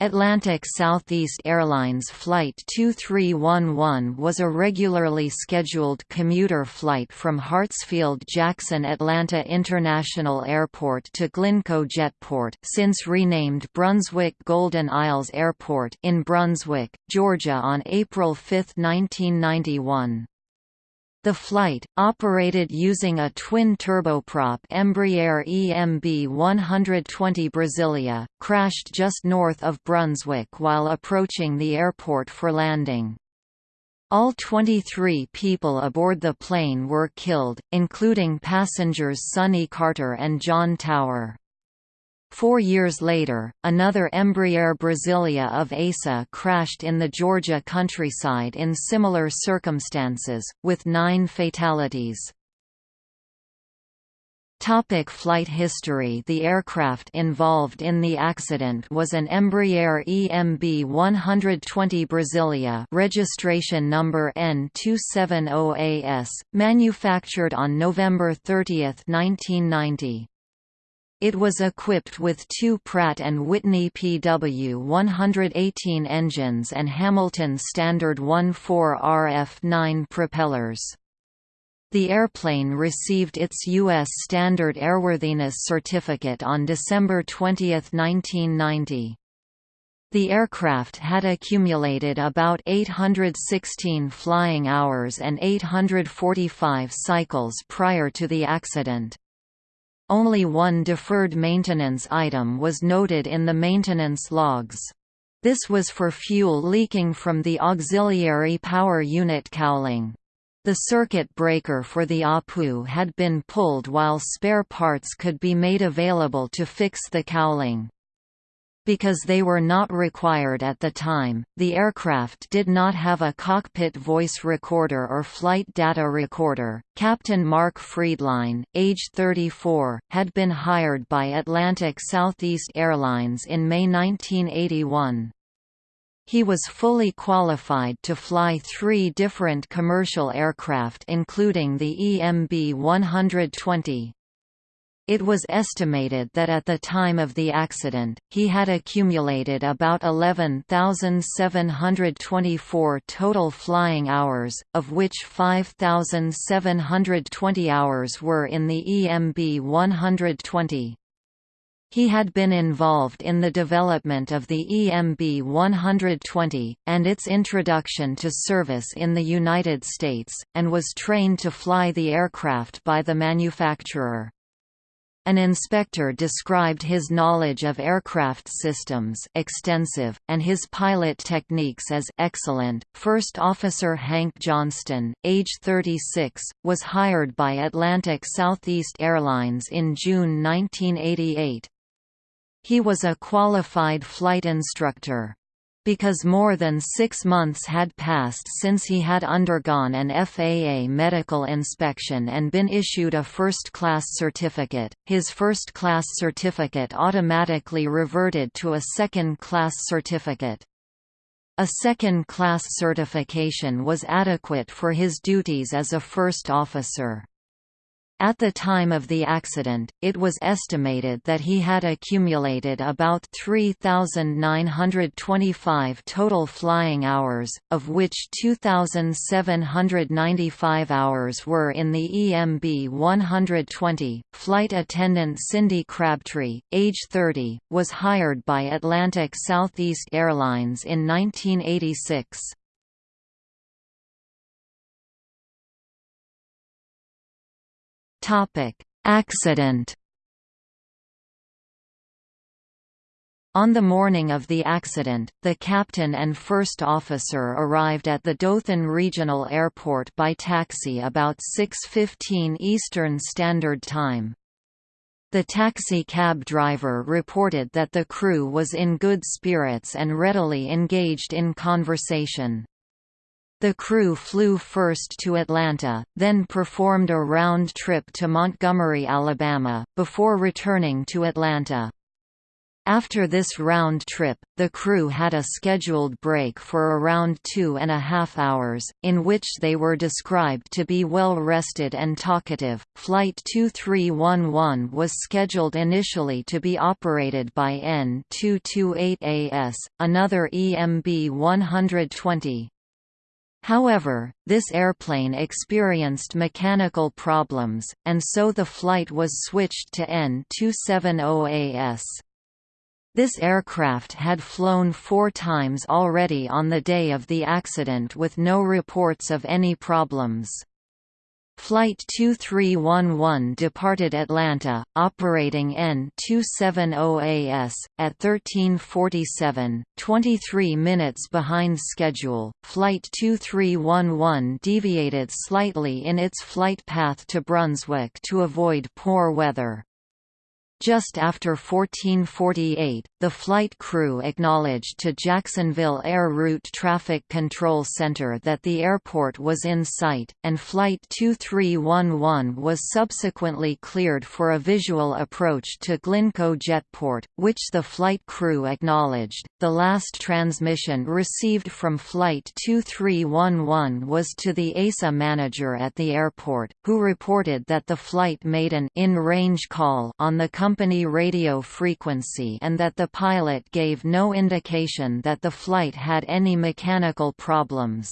Atlantic Southeast Airlines Flight 2311 was a regularly scheduled commuter flight from Hartsfield-Jackson Atlanta International Airport to Glynco Jetport since renamed Brunswick Golden Isles Airport in Brunswick, Georgia on April 5, 1991. The flight, operated using a twin-turboprop Embraer EMB 120 Brasilia, crashed just north of Brunswick while approaching the airport for landing. All 23 people aboard the plane were killed, including passengers Sonny Carter and John Tower. Four years later, another Embraer Brasilia of ASA crashed in the Georgia countryside in similar circumstances, with nine fatalities. Topic flight history The aircraft involved in the accident was an Embraer EMB 120 Brasilia registration number N270AS, manufactured on November 30, 1990. It was equipped with two Pratt & Whitney PW-118 engines and Hamilton Standard 1.4 RF-9 propellers. The airplane received its U.S. Standard Airworthiness Certificate on December 20, 1990. The aircraft had accumulated about 816 flying hours and 845 cycles prior to the accident. Only one deferred maintenance item was noted in the maintenance logs. This was for fuel leaking from the auxiliary power unit cowling. The circuit breaker for the APU had been pulled while spare parts could be made available to fix the cowling. Because they were not required at the time, the aircraft did not have a cockpit voice recorder or flight data recorder. Captain Mark Friedline, age 34, had been hired by Atlantic Southeast Airlines in May 1981. He was fully qualified to fly three different commercial aircraft including the EMB 120, it was estimated that at the time of the accident, he had accumulated about 11,724 total flying hours, of which 5,720 hours were in the EMB 120. He had been involved in the development of the EMB 120, and its introduction to service in the United States, and was trained to fly the aircraft by the manufacturer. An inspector described his knowledge of aircraft systems extensive, and his pilot techniques as excellent. First Officer Hank Johnston, age 36, was hired by Atlantic Southeast Airlines in June 1988. He was a qualified flight instructor because more than six months had passed since he had undergone an FAA medical inspection and been issued a first-class certificate, his first-class certificate automatically reverted to a second-class certificate. A second-class certification was adequate for his duties as a first officer. At the time of the accident, it was estimated that he had accumulated about 3,925 total flying hours, of which 2,795 hours were in the EMB 120. Flight attendant Cindy Crabtree, age 30, was hired by Atlantic Southeast Airlines in 1986. Topic: Accident. On the morning of the accident, the captain and first officer arrived at the Dothan Regional Airport by taxi about 6.15 Eastern Standard Time. The taxi cab driver reported that the crew was in good spirits and readily engaged in conversation. The crew flew first to Atlanta, then performed a round trip to Montgomery, Alabama, before returning to Atlanta. After this round trip, the crew had a scheduled break for around two and a half hours, in which they were described to be well rested and talkative. Flight 2311 was scheduled initially to be operated by N228AS, another EMB 120. However, this airplane experienced mechanical problems, and so the flight was switched to N270AS. This aircraft had flown four times already on the day of the accident with no reports of any problems. Flight 2311 departed Atlanta, operating N270AS, at 1347, 23 minutes behind schedule. Flight 2311 deviated slightly in its flight path to Brunswick to avoid poor weather. Just after 1448, the flight crew acknowledged to Jacksonville Air Route Traffic Control Center that the airport was in sight, and Flight 2311 was subsequently cleared for a visual approach to Glynco Jetport, which the flight crew acknowledged. The last transmission received from Flight 2311 was to the ASA manager at the airport, who reported that the flight made an in-range call on the company radio frequency and that the pilot gave no indication that the flight had any mechanical problems.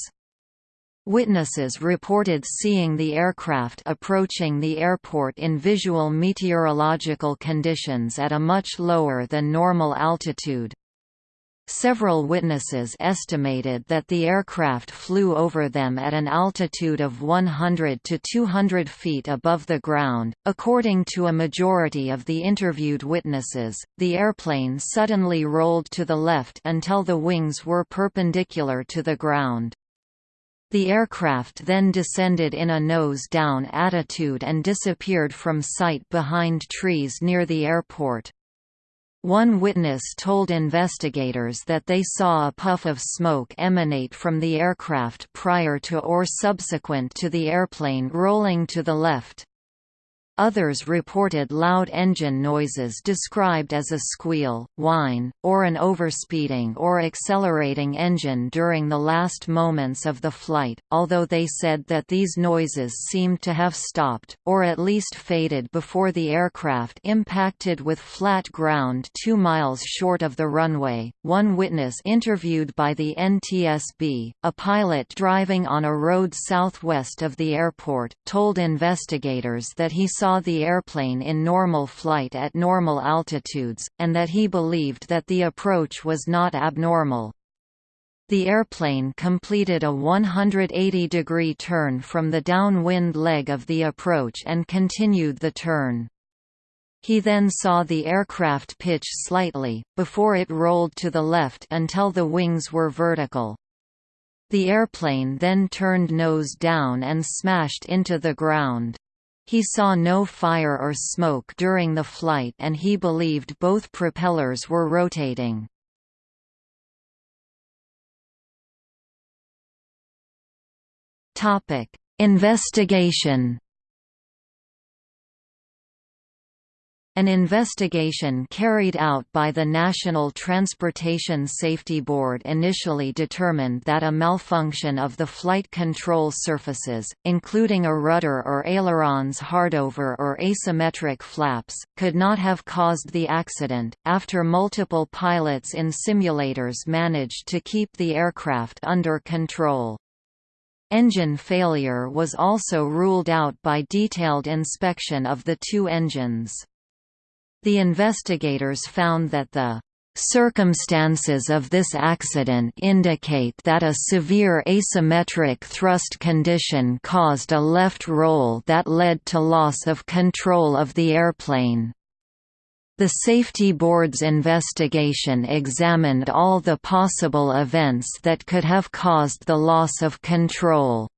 Witnesses reported seeing the aircraft approaching the airport in visual meteorological conditions at a much lower than normal altitude. Several witnesses estimated that the aircraft flew over them at an altitude of 100 to 200 feet above the ground. According to a majority of the interviewed witnesses, the airplane suddenly rolled to the left until the wings were perpendicular to the ground. The aircraft then descended in a nose-down attitude and disappeared from sight behind trees near the airport. One witness told investigators that they saw a puff of smoke emanate from the aircraft prior to or subsequent to the airplane rolling to the left. Others reported loud engine noises described as a squeal, whine, or an overspeeding or accelerating engine during the last moments of the flight, although they said that these noises seemed to have stopped, or at least faded before the aircraft impacted with flat ground two miles short of the runway. One witness interviewed by the NTSB, a pilot driving on a road southwest of the airport, told investigators that he saw saw the airplane in normal flight at normal altitudes, and that he believed that the approach was not abnormal. The airplane completed a 180-degree turn from the downwind leg of the approach and continued the turn. He then saw the aircraft pitch slightly, before it rolled to the left until the wings were vertical. The airplane then turned nose down and smashed into the ground. He saw no fire or smoke during the flight and he believed both propellers were rotating. Investigation An investigation carried out by the National Transportation Safety Board initially determined that a malfunction of the flight control surfaces, including a rudder or ailerons hardover or asymmetric flaps, could not have caused the accident, after multiple pilots in simulators managed to keep the aircraft under control. Engine failure was also ruled out by detailed inspection of the two engines. The investigators found that the Circumstances of this accident indicate that a severe asymmetric thrust condition caused a left roll that led to loss of control of the airplane. The Safety Board's investigation examined all the possible events that could have caused the loss of control.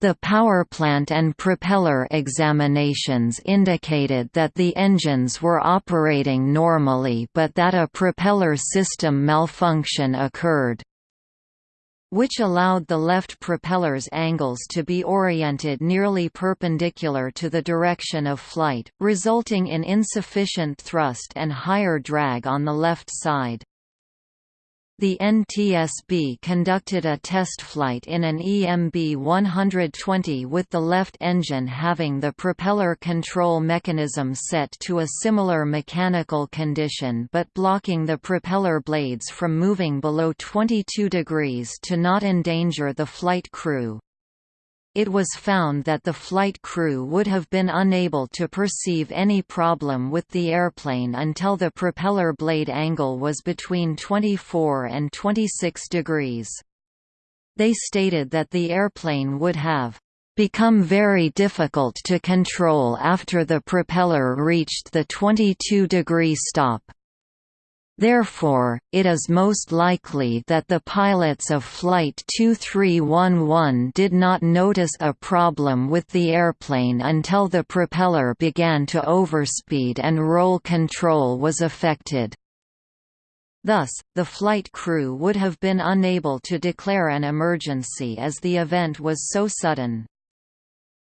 The powerplant and propeller examinations indicated that the engines were operating normally but that a propeller system malfunction occurred. which allowed the left propeller's angles to be oriented nearly perpendicular to the direction of flight, resulting in insufficient thrust and higher drag on the left side. The NTSB conducted a test flight in an EMB 120 with the left engine having the propeller control mechanism set to a similar mechanical condition but blocking the propeller blades from moving below 22 degrees to not endanger the flight crew it was found that the flight crew would have been unable to perceive any problem with the airplane until the propeller blade angle was between 24 and 26 degrees. They stated that the airplane would have become very difficult to control after the propeller reached the 22 degree stop. Therefore, it is most likely that the pilots of Flight 2311 did not notice a problem with the airplane until the propeller began to overspeed and roll control was affected. Thus, the flight crew would have been unable to declare an emergency as the event was so sudden.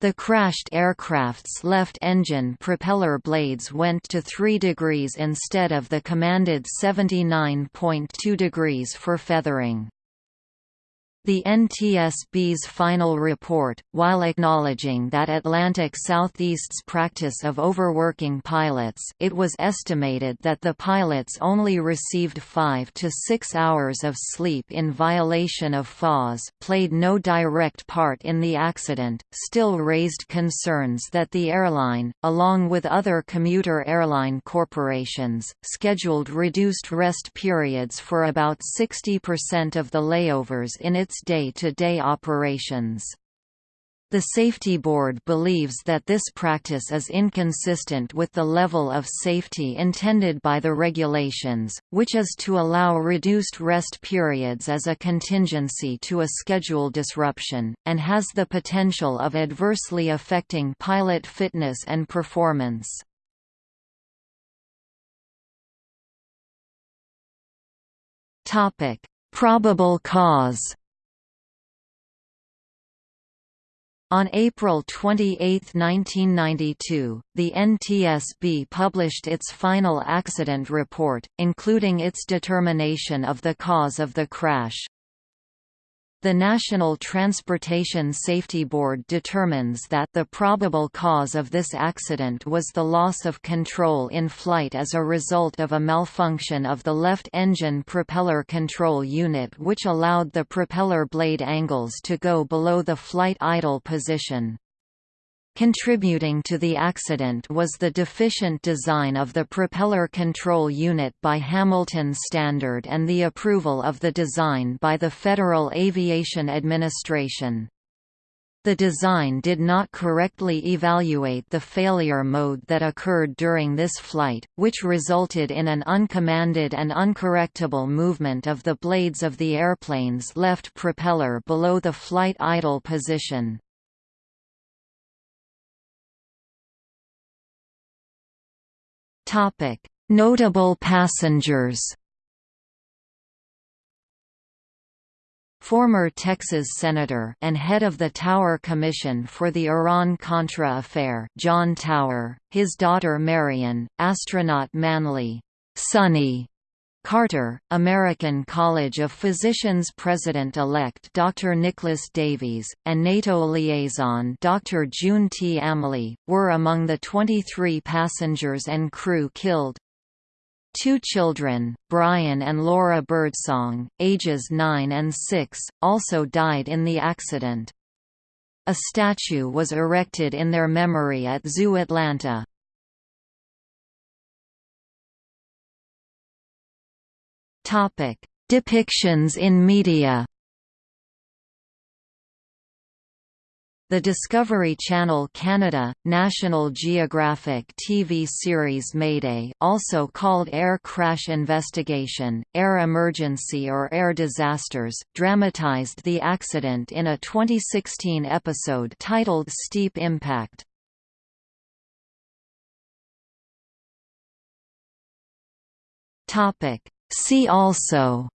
The crashed aircraft's left engine propeller blades went to 3 degrees instead of the commanded 79.2 degrees for feathering. The NTSB's final report, while acknowledging that Atlantic Southeast's practice of overworking pilots it was estimated that the pilots only received 5 to 6 hours of sleep in violation of FAWS played no direct part in the accident, still raised concerns that the airline, along with other commuter airline corporations, scheduled reduced rest periods for about 60% of the layovers in its its day-to-day -day operations. The Safety Board believes that this practice is inconsistent with the level of safety intended by the regulations, which is to allow reduced rest periods as a contingency to a schedule disruption, and has the potential of adversely affecting pilot fitness and performance. Probable cause On April 28, 1992, the NTSB published its final accident report, including its determination of the cause of the crash. The National Transportation Safety Board determines that the probable cause of this accident was the loss of control in flight as a result of a malfunction of the left engine propeller control unit which allowed the propeller blade angles to go below the flight idle position. Contributing to the accident was the deficient design of the propeller control unit by Hamilton Standard and the approval of the design by the Federal Aviation Administration. The design did not correctly evaluate the failure mode that occurred during this flight, which resulted in an uncommanded and uncorrectable movement of the blades of the airplane's left propeller below the flight idle position. Notable passengers. Former Texas Senator and head of the Tower Commission for the Iran-Contra affair John Tower, his daughter Marion, astronaut Manley Sonny Carter, American College of Physicians President-elect Dr. Nicholas Davies, and NATO liaison Dr. June T. Amley, were among the 23 passengers and crew killed. Two children, Brian and Laura Birdsong, ages 9 and 6, also died in the accident. A statue was erected in their memory at Zoo Atlanta. Topic: Depictions in media. The Discovery Channel Canada, National Geographic TV series Mayday also called Air Crash Investigation, Air Emergency or Air Disasters, dramatized the accident in a 2016 episode titled Steep Impact. Topic: See also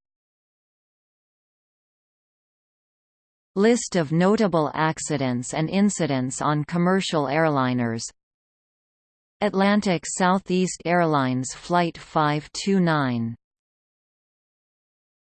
List of notable accidents and incidents on commercial airliners Atlantic Southeast Airlines Flight 529